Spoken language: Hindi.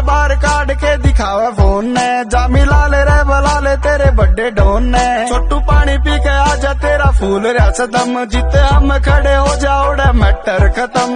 बार काट के दिखावे फ़ोन ने। जामी लाल रे, बला ले तेरे बड़े डोन ने। छोटू पानी पी के आजा तेरा फूल रस दम। जीते हम खड़े हो जाओ मैटर खत्म।